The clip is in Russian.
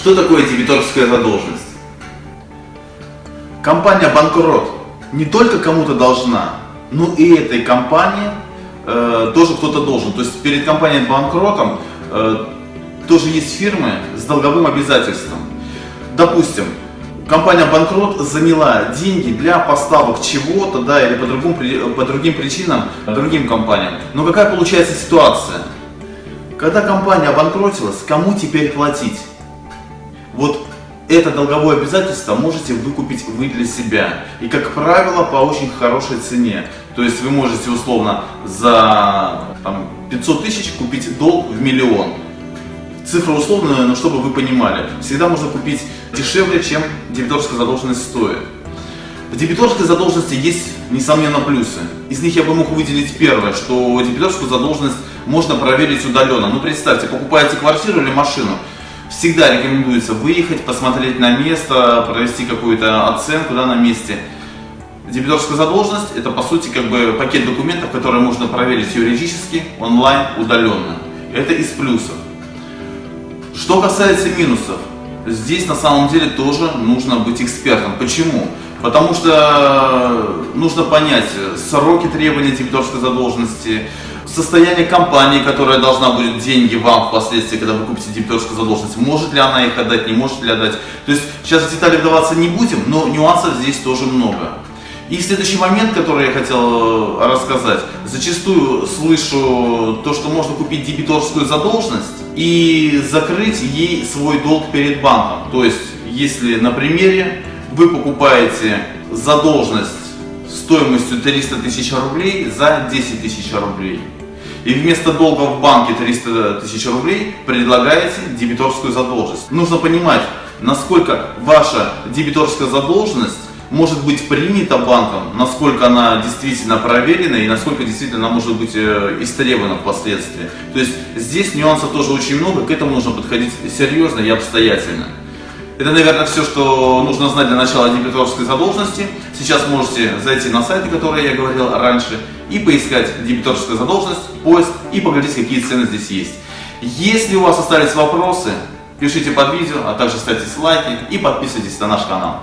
Что такое дебиторская задолженность? Компания банкрот не только кому-то должна, но и этой компании э, тоже кто-то должен. То есть перед компанией банкротом э, тоже есть фирмы с долговым обязательством. Допустим, компания банкрот заняла деньги для поставок чего-то, да, или по, другим, по другим причинам другим компаниям. Но какая получается ситуация? Когда компания обанкротилась, кому теперь платить? Вот это долговое обязательство можете выкупить вы для себя. И, как правило, по очень хорошей цене. То есть вы можете условно за там, 500 тысяч купить долг в миллион. Цифра условная, но чтобы вы понимали. Всегда можно купить дешевле, чем дебиторская задолженность стоит. В дебиторской задолженности есть, несомненно, плюсы. Из них я бы мог выделить первое, что дебиторскую задолженность можно проверить удаленно. Ну, представьте, покупаете квартиру или машину, всегда рекомендуется выехать, посмотреть на место, провести какую-то оценку да, на месте. Дебиторская задолженность – это, по сути, как бы пакет документов, которые можно проверить юридически, онлайн, удаленно. Это из плюсов. Что касается минусов, здесь на самом деле тоже нужно быть экспертом. Почему? Потому что нужно понять сроки требования дебиторской задолженности, состояние компании, которая должна будет деньги вам впоследствии, когда вы купите дебиторскую задолженность, может ли она их отдать, не может ли отдать. То есть сейчас в детали вдаваться не будем, но нюансов здесь тоже много. И следующий момент, который я хотел э, рассказать. Зачастую слышу то, что можно купить дебиторскую задолженность и закрыть ей свой долг перед банком. То есть, если на примере вы покупаете задолженность стоимостью 300 тысяч рублей за 10 тысяч рублей. И вместо долга в банке 300 тысяч рублей предлагаете дебиторскую задолженность. Нужно понимать, насколько ваша дебиторская задолженность может быть принята банком, насколько она действительно проверена и насколько действительно она может быть э, истребована впоследствии. То есть здесь нюансов тоже очень много, к этому нужно подходить серьезно и обстоятельно. Это, наверное, все, что нужно знать для начала дебиторской задолженности. Сейчас можете зайти на сайты, которые я говорил раньше, и поискать дебиторская задолженность, поиск и поглядеть, какие цены здесь есть. Если у вас остались вопросы, пишите под видео, а также ставьте лайки и подписывайтесь на наш канал.